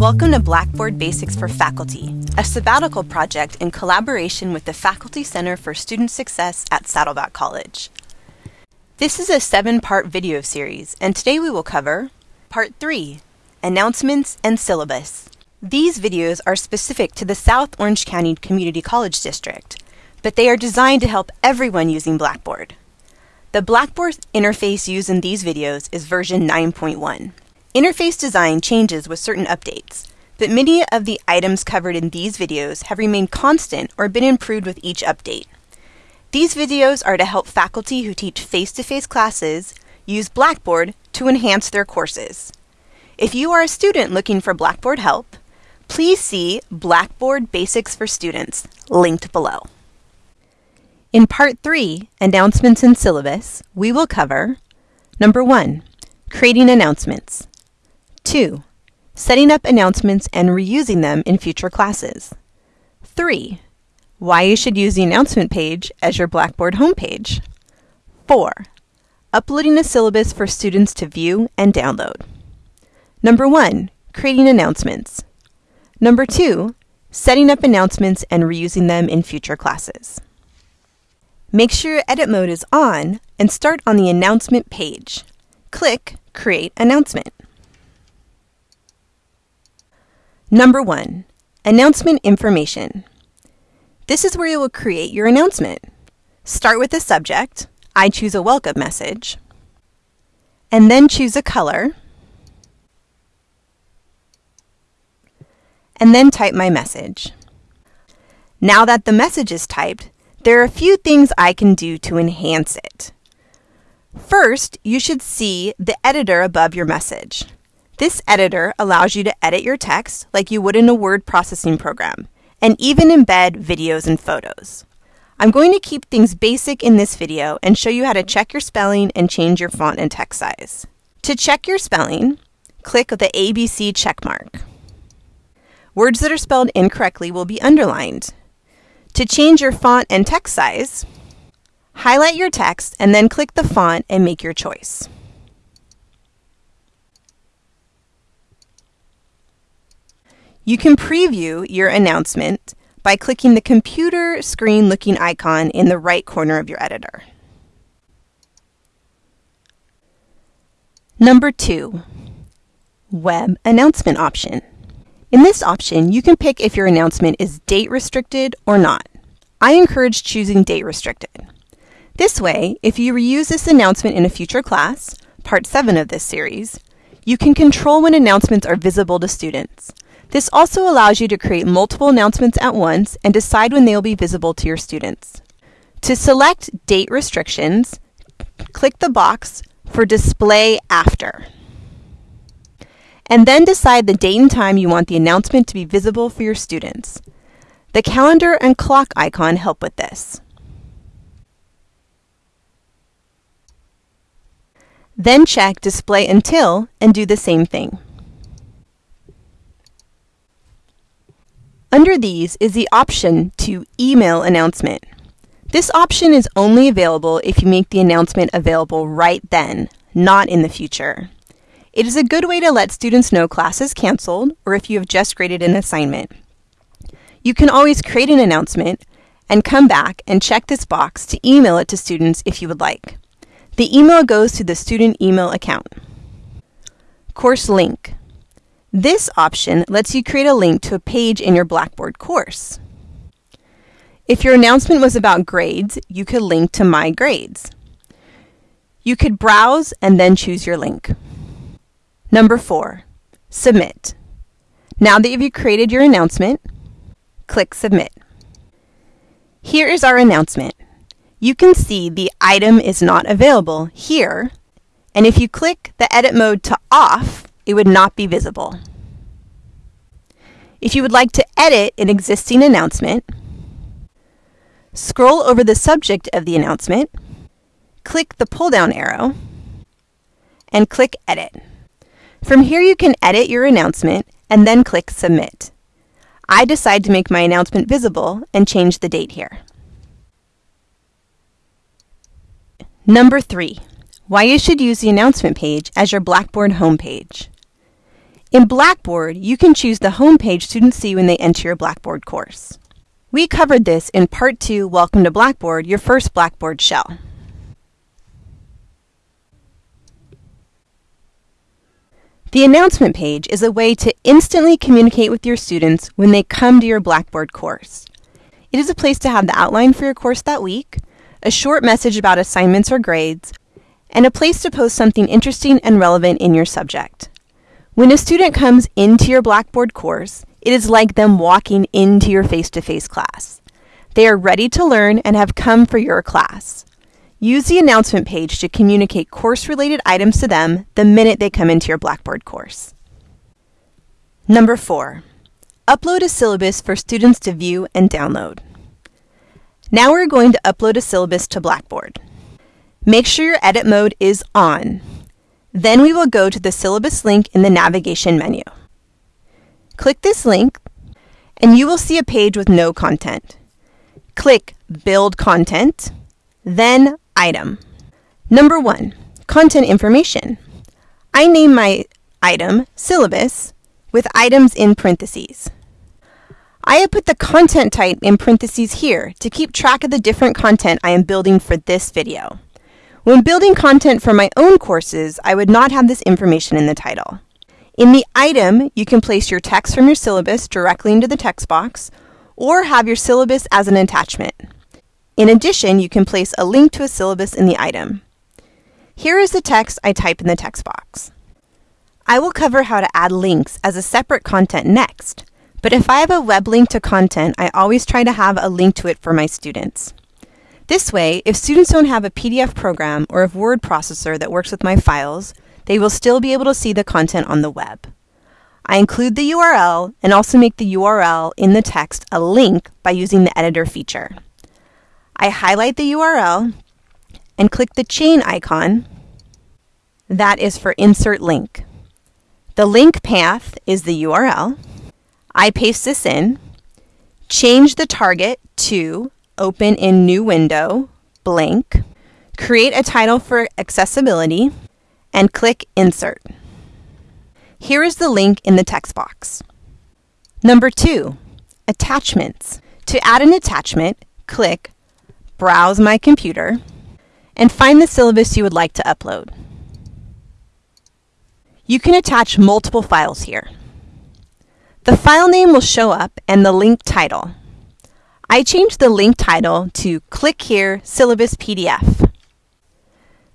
Welcome to Blackboard Basics for Faculty, a sabbatical project in collaboration with the Faculty Center for Student Success at Saddleback College. This is a seven part video series, and today we will cover Part 3 Announcements and Syllabus. These videos are specific to the South Orange County Community College District, but they are designed to help everyone using Blackboard. The Blackboard interface used in these videos is version 9.1. Interface design changes with certain updates, but many of the items covered in these videos have remained constant or been improved with each update. These videos are to help faculty who teach face-to-face classes use Blackboard to enhance their courses. If you are a student looking for Blackboard help, please see Blackboard Basics for Students, linked below. In Part 3, Announcements and Syllabus, we will cover Number 1. Creating Announcements. 2. Setting up announcements and reusing them in future classes. 3. Why you should use the announcement page as your Blackboard homepage. 4. Uploading a syllabus for students to view and download. Number 1. Creating announcements. Number 2. Setting up announcements and reusing them in future classes. Make sure your edit mode is on and start on the announcement page. Click Create Announcement. Number 1. Announcement Information. This is where you will create your announcement. Start with the subject. I choose a welcome message. And then choose a color. And then type my message. Now that the message is typed, there are a few things I can do to enhance it. First, you should see the editor above your message. This editor allows you to edit your text like you would in a word processing program, and even embed videos and photos. I'm going to keep things basic in this video and show you how to check your spelling and change your font and text size. To check your spelling, click the ABC checkmark. Words that are spelled incorrectly will be underlined. To change your font and text size, highlight your text and then click the font and make your choice. You can preview your announcement by clicking the computer screen looking icon in the right corner of your editor. Number two, Web Announcement option. In this option, you can pick if your announcement is date restricted or not. I encourage choosing date restricted. This way, if you reuse this announcement in a future class, part 7 of this series, you can control when announcements are visible to students. This also allows you to create multiple announcements at once and decide when they will be visible to your students. To select date restrictions, click the box for Display After. And then decide the date and time you want the announcement to be visible for your students. The calendar and clock icon help with this. Then check Display Until and do the same thing. Under these is the option to email announcement. This option is only available if you make the announcement available right then, not in the future. It is a good way to let students know class is canceled or if you have just graded an assignment. You can always create an announcement and come back and check this box to email it to students if you would like. The email goes to the student email account. Course link. This option lets you create a link to a page in your Blackboard course. If your announcement was about grades, you could link to My Grades. You could browse and then choose your link. Number four, submit. Now that you've created your announcement, click Submit. Here is our announcement. You can see the item is not available here, and if you click the edit mode to off, it would not be visible. If you would like to edit an existing announcement, scroll over the subject of the announcement, click the pull-down arrow, and click Edit. From here you can edit your announcement and then click Submit. I decide to make my announcement visible and change the date here. Number 3. Why you should use the announcement page as your Blackboard homepage. In Blackboard, you can choose the homepage students see when they enter your Blackboard course. We covered this in Part 2, Welcome to Blackboard, your first Blackboard shell. The announcement page is a way to instantly communicate with your students when they come to your Blackboard course. It is a place to have the outline for your course that week, a short message about assignments or grades, and a place to post something interesting and relevant in your subject. When a student comes into your Blackboard course, it is like them walking into your face-to-face class. They are ready to learn and have come for your class. Use the announcement page to communicate course-related items to them the minute they come into your Blackboard course. Number four, upload a syllabus for students to view and download. Now we're going to upload a syllabus to Blackboard. Make sure your edit mode is on. Then we will go to the syllabus link in the navigation menu. Click this link and you will see a page with no content. Click Build Content, then Item. Number 1. Content Information. I name my item Syllabus with items in parentheses. I have put the content type in parentheses here to keep track of the different content I am building for this video. When building content for my own courses, I would not have this information in the title. In the item, you can place your text from your syllabus directly into the text box, or have your syllabus as an attachment. In addition, you can place a link to a syllabus in the item. Here is the text I type in the text box. I will cover how to add links as a separate content next, but if I have a web link to content, I always try to have a link to it for my students. This way, if students don't have a PDF program or a word processor that works with my files, they will still be able to see the content on the web. I include the URL and also make the URL in the text a link by using the editor feature. I highlight the URL and click the chain icon. That is for insert link. The link path is the URL. I paste this in, change the target to open in new window, blank, create a title for accessibility, and click Insert. Here is the link in the text box. Number two, attachments. To add an attachment, click Browse My Computer and find the syllabus you would like to upload. You can attach multiple files here. The file name will show up and the link title. I changed the link title to Click Here Syllabus PDF.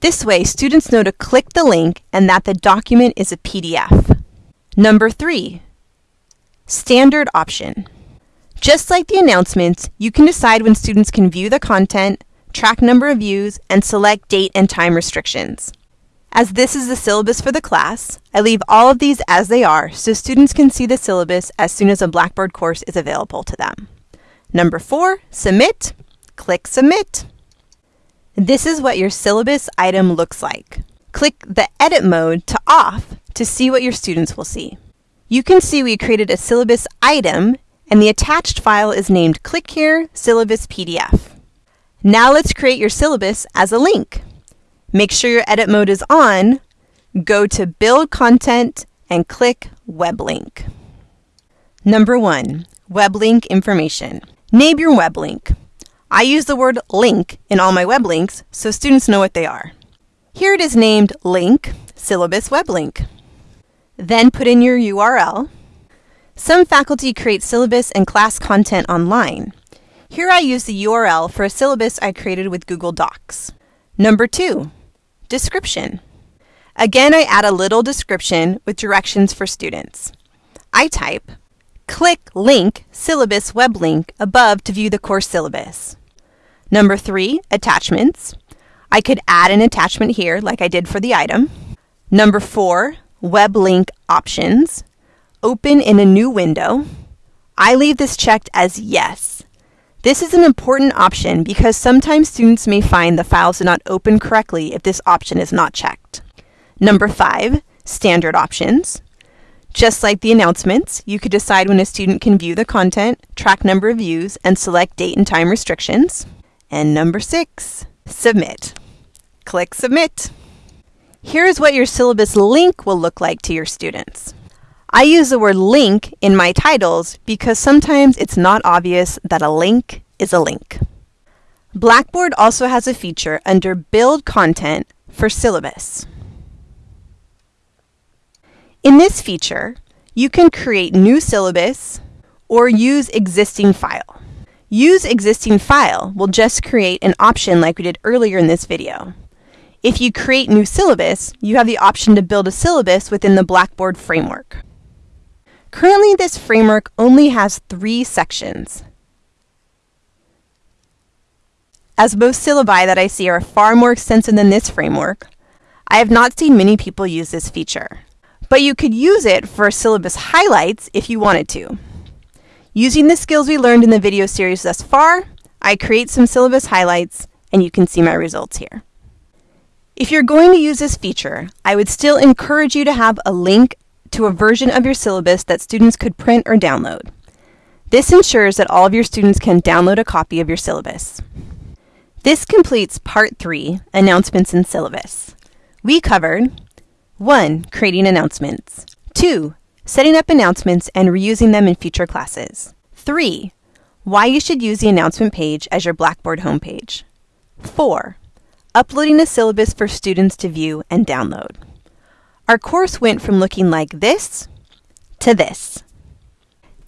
This way, students know to click the link and that the document is a PDF. Number three, standard option. Just like the announcements, you can decide when students can view the content, track number of views, and select date and time restrictions. As this is the syllabus for the class, I leave all of these as they are so students can see the syllabus as soon as a Blackboard course is available to them. Number four, submit. Click submit. This is what your syllabus item looks like. Click the edit mode to off to see what your students will see. You can see we created a syllabus item and the attached file is named Click Here Syllabus PDF. Now let's create your syllabus as a link. Make sure your edit mode is on, go to Build Content and click Web Link. Number one, Web Link Information. Name your web link. I use the word link in all my web links so students know what they are. Here it is named Link Syllabus Web Link. Then put in your URL. Some faculty create syllabus and class content online. Here I use the URL for a syllabus I created with Google Docs. Number two, description. Again, I add a little description with directions for students. I type, Click Link Syllabus Web Link above to view the course syllabus. Number three, attachments. I could add an attachment here like I did for the item. Number four, web link options. Open in a new window. I leave this checked as yes. This is an important option because sometimes students may find the files do not open correctly if this option is not checked. Number five, standard options. Just like the announcements, you could decide when a student can view the content, track number of views, and select date and time restrictions. And number six, submit. Click submit. Here is what your syllabus link will look like to your students. I use the word link in my titles because sometimes it's not obvious that a link is a link. Blackboard also has a feature under Build Content for Syllabus. In this feature, you can create new syllabus or use existing file. Use existing file will just create an option like we did earlier in this video. If you create new syllabus, you have the option to build a syllabus within the Blackboard framework. Currently, this framework only has three sections. As most syllabi that I see are far more extensive than this framework, I have not seen many people use this feature. But you could use it for syllabus highlights if you wanted to. Using the skills we learned in the video series thus far, I create some syllabus highlights, and you can see my results here. If you're going to use this feature, I would still encourage you to have a link to a version of your syllabus that students could print or download. This ensures that all of your students can download a copy of your syllabus. This completes Part 3, Announcements in Syllabus. We covered 1. Creating announcements 2. Setting up announcements and reusing them in future classes 3. Why you should use the announcement page as your Blackboard homepage 4 uploading a syllabus for students to view and download. Our course went from looking like this to this.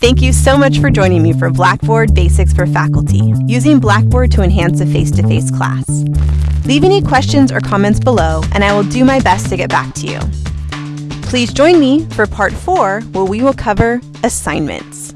Thank you so much for joining me for Blackboard Basics for Faculty, using Blackboard to enhance a face-to-face class. Leave any questions or comments below, and I will do my best to get back to you. Please join me for part four, where we will cover assignments.